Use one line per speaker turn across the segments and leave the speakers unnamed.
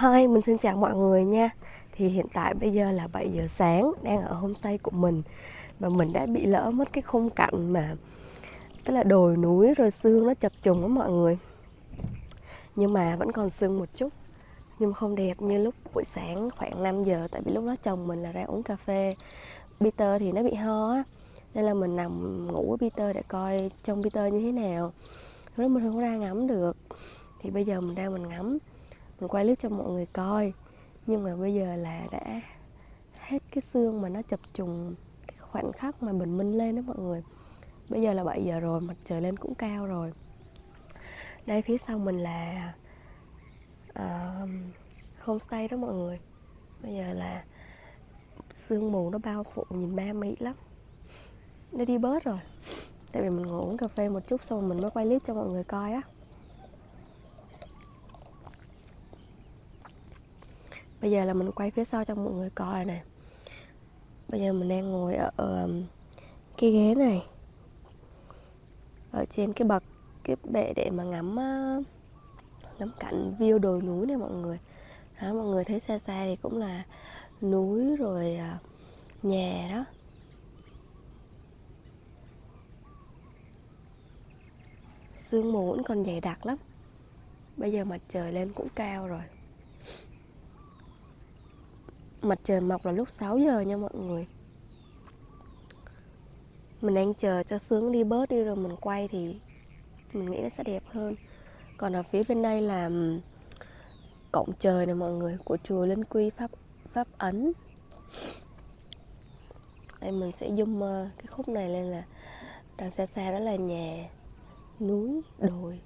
Hi, mình xin chào mọi người nha. Thì hiện tại bây giờ là 7 giờ sáng Đang ở homestay của mình. Và mình đã bị lỡ mất cái khung cảnh mà Tức là đồi núi rồi sương nó chập trùng á mọi người. Nhưng mà vẫn còn sương một chút Nhưng không đẹp như lúc buổi sáng khoảng 5 giờ Tại vì lúc đó chồng mình là ra uống cà phê. Peter thì nó bị ho á Nên là mình nằm ngủ với Peter để coi trông Peter như thế nào. Lúc đó mình không ra ngắm được Thì bây giờ mình đang mình ngắm mình quay clip cho mọi người coi. Nhưng mà bây giờ là đã hết cái xương mà nó chập trùng cái khoảnh khắc mà bình minh lên đó mọi người. Bây giờ là 7 giờ rồi mặt trời lên cũng cao rồi. Đây phía sau mình là uh, homestay đó mọi người. Bây giờ là sương mù nó bao phủ nhìn ma mị lắm. Nó đi bớt rồi. Tại vì mình ngủ uống cà phê một chút xong mình mới quay clip cho mọi người coi á. Bây giờ là mình quay phía sau cho mọi người coi nè. Bây giờ mình đang ngồi ở, ở cái ghế này. Ở trên cái bậc cái bệ để mà ngắm ngắm cảnh view đồi núi này mọi người. Đó mọi người thấy xa xa thì cũng là núi rồi à, nhà đó. Sương mù vẫn còn dày đặc lắm. Bây giờ mặt trời lên cũng cao rồi. Mặt trời mọc là lúc 6 giờ nha mọi người. Mình đang chờ cho sướng đi bớt đi rồi mình quay thì Mình nghĩ nó sẽ đẹp hơn. Còn ở phía bên đây là Cổng trời này mọi người Của chùa Linh Quy Pháp Pháp Ấn. Đây mình sẽ zoom ờ, cái khúc này lên là Đằng xa xa đó là nhà Núi, đồi.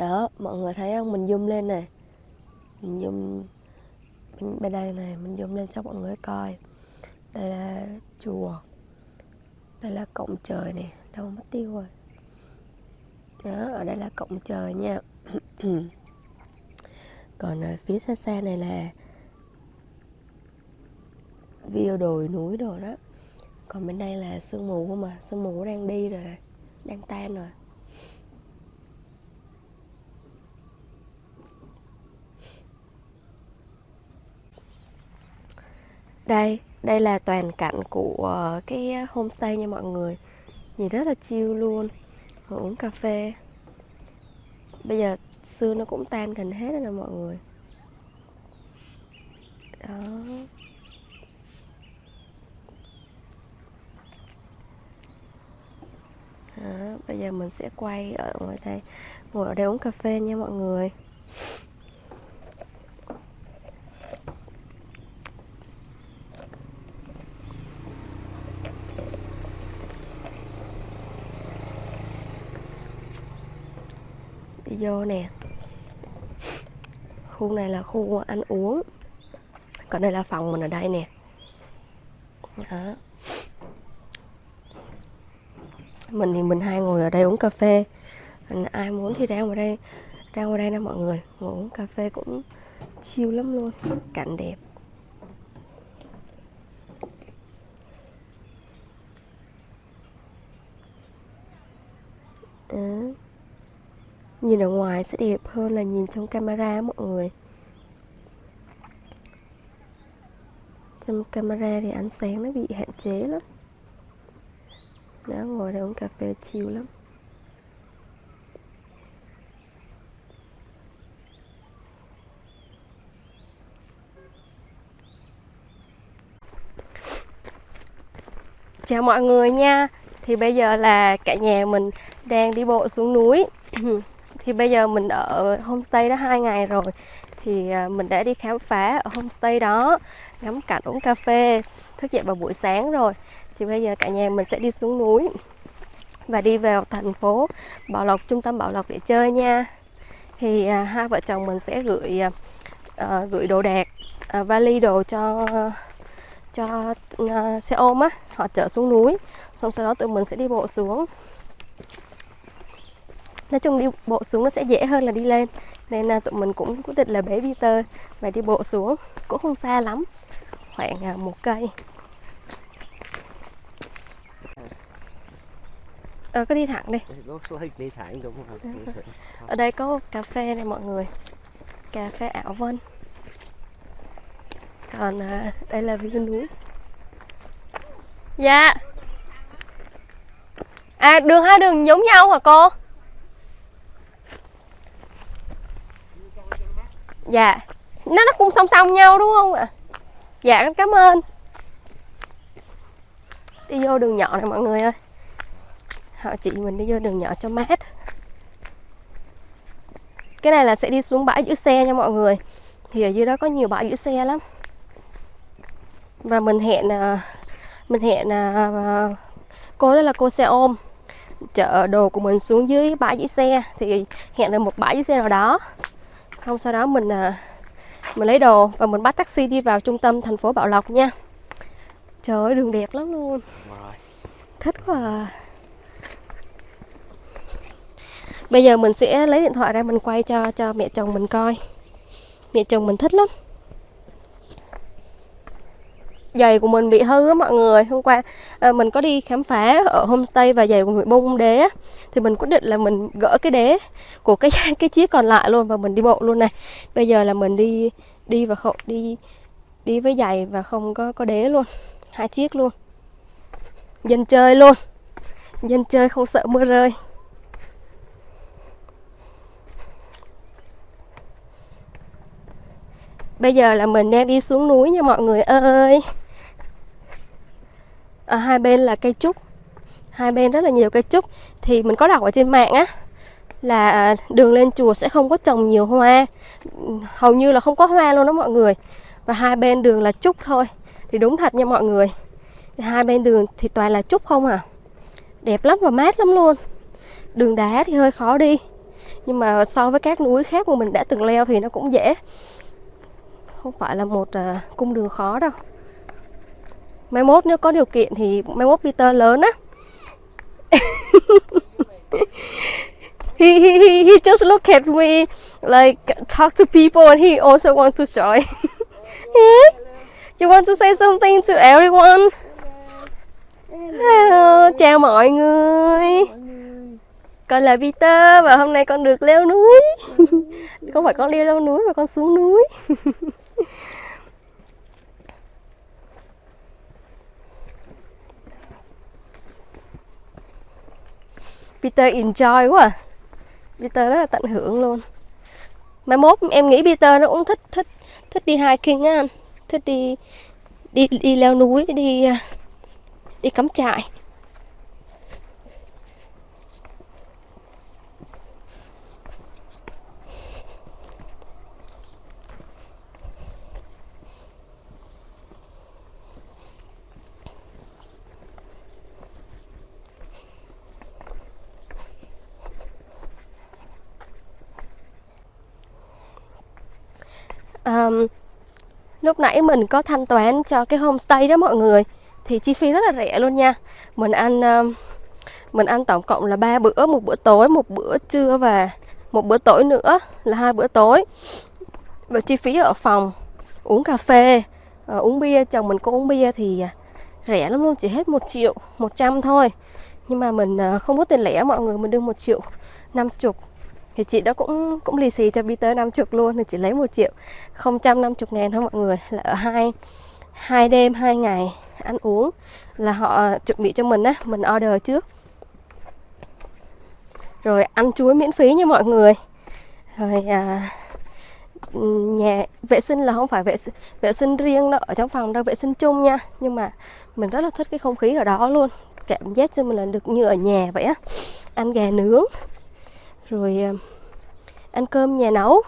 Đó mọi người thấy không? Mình zoom lên này. Mình zoom bên, bên đây này mình zoom lên cho mọi người coi. Đây là chùa. Đây là cổng trời này. Đâu mất tiêu rồi. Đó ở đây là cổng trời nha. Còn ở phía xa xa này là view đồi núi đồ đó. Còn bên đây là sương mù không mà sương mù đang đi rồi này. Đang tan rồi. Đây, đây là toàn cảnh của ờ, cái homestay nha mọi người. Nhìn rất là chill luôn. Uống cà phê. Bây giờ sương nó cũng tan gần hết rồi nè mọi người. Đó. Đó, bây giờ mình sẽ quay ở ngoài đây. Ngồi ở đây uống cà phê nha mọi người. Đi vô nè. Khu này là khu ăn uống. Còn đây là phòng mình ở đây nè. Đó. Mình thì mình hai ngồi ở đây uống cà phê. Ai muốn thì ra ngoài đây ra ngoài đây nè mọi người. Ngồi uống cà phê cũng chill lắm luôn. Cảnh đẹp. Ừ nhìn ở ngoài sẽ đẹp hơn là nhìn trong camera, mọi người. Trong camera thì ánh sáng nó bị hạn chế lắm. Đó ngồi đây uống cà phê chiều lắm. Chào mọi người nha. Thì bây giờ là cả nhà mình đang đi bộ xuống núi. thì bây giờ mình ở homestay đó hai ngày rồi. Thì à, mình đã đi khám phá ở homestay đó ngắm cảnh uống cà phê thức dậy vào buổi sáng rồi. Thì bây giờ cả nhà mình sẽ đi xuống núi và đi vào thành phố Bảo Lộc trung tâm Bảo Lộc để chơi nha. Thì à, hai vợ chồng mình sẽ gửi à, à gửi đồ đạc à, vali đồ cho cho à, xe ôm á. Họ chở xuống núi xong sau đó tụi mình sẽ đi bộ xuống nói chung đi bộ xuống nó sẽ dễ hơn là đi lên. Nên là tụi mình cũng quyết định là bế Peter và đi bộ xuống. Cũng không xa lắm khoảng uh, một cây. Ờ, có đi thẳng đi.
Đi thẳng đúng không?
ở đây có cà phê này mọi người. Cà phê ảo vân. Còn à, đây là view núi. Dạ. À đường hai đường giống nhau hả cô dạ. Nó nó cũng song song nhau, đúng không ạ? Dạ con cảm ơn. Đi vô đường nhỏ này mọi người ơi. Họ chị mình đi vô đường nhỏ cho mát. Cái này là sẽ đi xuống bãi giữ xe nha mọi người. Thì ở dưới đó có nhiều bãi giữ xe lắm. Và mình hẹn à, mình hẹn à, à, cô đó là cô xe ôm. Chở đồ của mình xuống dưới bãi giữ xe. Thì hẹn được một bãi giữ xe nào đó xong sau đó mình à, mình lấy đồ và mình bắt taxi đi vào trung tâm thành phố Bảo Lộc nha. Trời ơi đường đẹp lắm luôn. Thích quá à. bây giờ mình sẽ lấy điện thoại ra mình quay cho cho mẹ chồng mình coi. Mẹ chồng mình thích lắm giày của mình bị hư á mọi người. Hôm qua à, mình có đi khám phá ở homestay và giày của mình bung đế á thì mình quyết định là mình gỡ cái đế của cái cái chiếc còn lại luôn và mình đi bộ luôn này. Bây giờ là mình đi đi và không đi đi với giày và không có có đế luôn hai chiếc luôn. Dân chơi luôn. Dân chơi không sợ mưa rơi. Bây giờ là mình đang đi xuống núi nha mọi người ơi. Ở hai bên là cây trúc. Hai bên rất là nhiều cây trúc. Thì mình có đọc ở trên mạng á Là ờ, đường lên chùa sẽ không có trồng nhiều hoa. Hầu như là không có hoa luôn đó mọi người. Và hai bên đường là trúc thôi. Thì đúng thật nha mọi người. Hai bên đường thì toàn là trúc không à. Đẹp lắm và mát lắm luôn. Đường đá thì hơi khó đi. Nhưng mà so với các núi khác mà mình đã từng leo thì nó cũng dễ. Không phải là một uh, cung đường khó đâu mai mốt nếu có điều kiện thì mai mốt Peter lớn á. He, he, he, he just look at me like talk to people and he also want to join. You want to say something to everyone? Hello, chào mọi người. Con là Peter và hôm nay con được leo núi. Không phải con leo núi mà con xuống núi. Peter enjoy quá à. Peter rất là tận hưởng luôn. Mai mốt em nghĩ Peter nó cũng thích thích thích đi hiking á. Anh thích đi đi đi leo núi, đi à, đi cắm trại um, lúc nãy mình có thanh toán cho cái homestay đó mọi người, thì chi phí rất là rẻ luôn nha. Mình ăn ờ, mình ăn tổng cộng là ba bữa, một bữa tối, một bữa trưa và một bữa tối nữa, là hai bữa tối. Và chi phí ở phòng, uống cà phê ờ, uống bia, chồng mình có uống bia thì ờ, rẻ lắm luôn, chỉ hết một triệu, một trăm thôi. Nhưng mà mình không có tiền lẻ mọi người, mình đưa một triệu năm chục thì chị đó cũng cũng lì xì cho Peter 50 luôn thì chỉ lấy 1 triệu. 050 ngàn thôi mọi người là ở hai hai đêm hai ngày ăn uống là họ chuẩn bị cho mình á mình order trước. Rồi ăn chuối miễn phí nha mọi người. Rồi à, nhà vệ sinh là không phải vệ vệ sinh riêng đâu ở trong phòng đâu vệ sinh chung nha. Nhưng mà mình rất là thích cái không khí ở đó luôn cảm giác cho mình là được như ở nhà vậy á. Ăn gà nướng rồi ờ, ăn cơm, nhà nấu.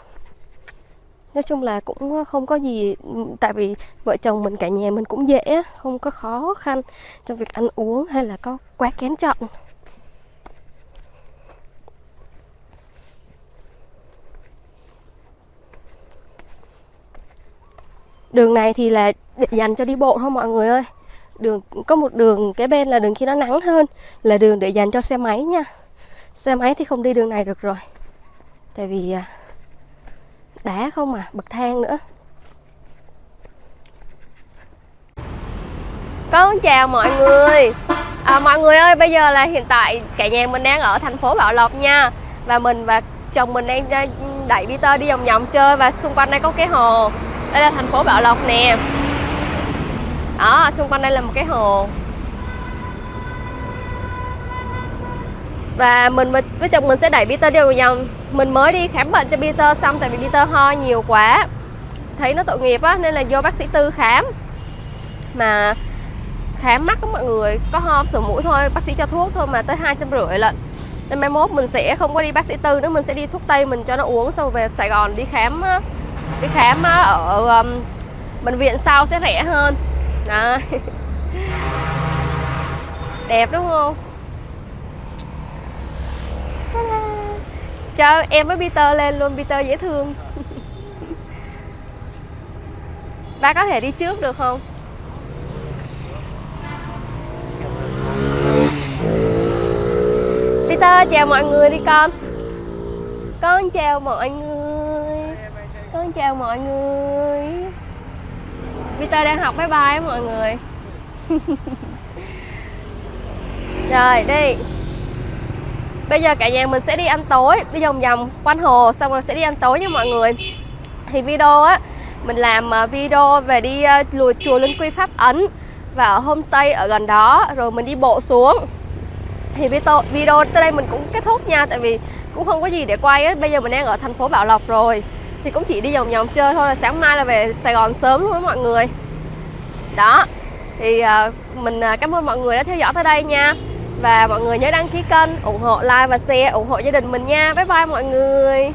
Nói chung là cũng không có gì, tại vì vợ chồng mình cả nhà mình cũng dễ, không có khó khăn trong việc ăn uống hay là có quá kén chọn. Đường này thì là dành cho đi bộ thôi mọi người ơi? Đường, có một đường, cái bên là đường khi nó nắng hơn, là đường để dành cho xe máy nha xe máy thì không đi đường này được rồi? Tại vì à, đá không à bậc thang nữa. Con chào mọi người. À, mọi người ơi bây giờ là hiện tại cả nhà mình đang ở thành phố Bảo Lộc nha. Và mình và chồng mình đang đẩy Peter đi vòng vòng chơi và xung quanh đây có cái hồ. Đây là thành phố Bảo Lộc nè. Đó xung quanh đây là một cái hồ. Và mình với, chồng mình sẽ đẩy Peter đi vào vòng. Mình mới đi khám bệnh cho Peter xong tại vì Peter ho nhiều quá. Thấy nó tội nghiệp á nên là vô bác sĩ tư khám. Mà khám mắt của mọi người có ho sổ mũi thôi bác sĩ cho thuốc thôi mà tới hai trăm rưỡi lận. Nên mai mốt mình sẽ không có đi bác sĩ tư nữa mình sẽ đi thuốc tây mình cho nó uống xong về Sài Gòn đi khám đi khám ở um, bệnh viện sau sẽ rẻ hơn. Đó. Đẹp đúng không? Cho em với Peter lên luôn, Peter dễ thương. Ba có thể đi trước được không? Peter, chào mọi người đi con. Con chào mọi người. Con chào mọi người. Peter đang học bye bye mọi người. Rồi, đi. Bây giờ cả nhà mình sẽ đi ăn tối Đi vòng vòng quanh hồ Xong rồi sẽ đi ăn tối nha mọi người. Thì video á Mình làm à, video về đi à, lùi chùa Linh Quy Pháp Ấn Và ở homestay ở gần đó Rồi mình đi bộ xuống. Thì video, video tới đây mình cũng kết thúc nha tại vì cũng không có gì để quay á. Bây giờ mình đang ở thành phố Bảo Lộc rồi thì cũng chỉ đi vòng vòng chơi thôi là sáng mai là về Sài Gòn sớm luôn mọi người. Đó thì uh, mình uh, cảm ơn mọi người đã theo dõi tới đây nha và mọi người nhớ đăng ký kênh, ủng hộ, like và share, ủng hộ gia đình mình nha. Bye bye mọi người.